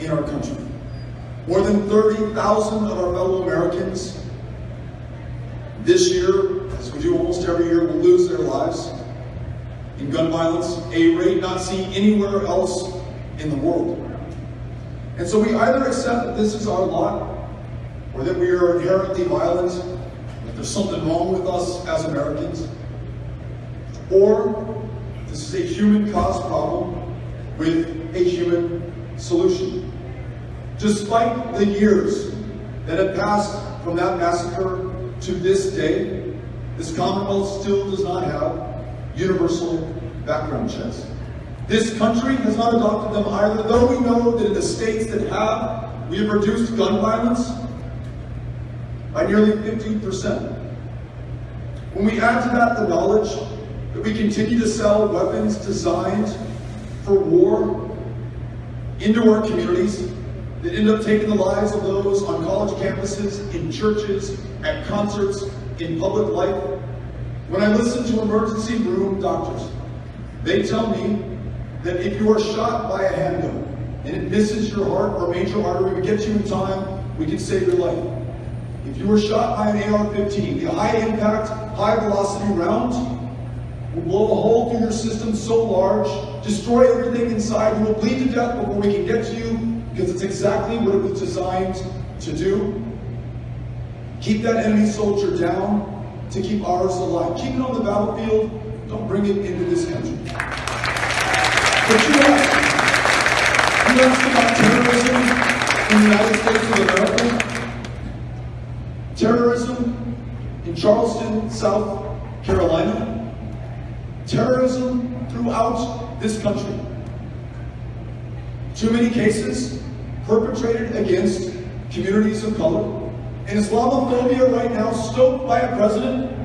in our country. More than 30,000 of our fellow Americans this year, as we do almost every year, will lose their lives in gun violence, a rate not seen anywhere else in the world. And so we either accept that this is our lot, or that we are inherently violent, that there's something wrong with us as Americans, or this is a human caused problem with a human solution. Despite the years that have passed from that massacre to this day, this Commonwealth still does not have universal background checks. This country has not adopted them either, though we know that in the states that have, we have reduced gun violence by nearly 50%. When we add to that the knowledge that we continue to sell weapons designed for war into our communities that end up taking the lives of those on college campuses, in churches, at concerts, in public life. When I listen to emergency room doctors, they tell me that if you are shot by a handgun and it misses your heart or major artery, we get you in time, we can save your life. If you were shot by an AR-15, the high impact, high velocity round will blow a hole through your system so large, destroy everything inside, you will bleed to death before we can get to you because it's exactly what it was designed to do. Keep that enemy soldier down to keep ours alive. Keep it on the battlefield, don't bring it into this country. But you ask, you ask about terrorism in the United States of America? Terrorism in Charleston, South Carolina. Terrorism throughout this country. Too many cases perpetrated against communities of color. And Islamophobia right now stoked by a president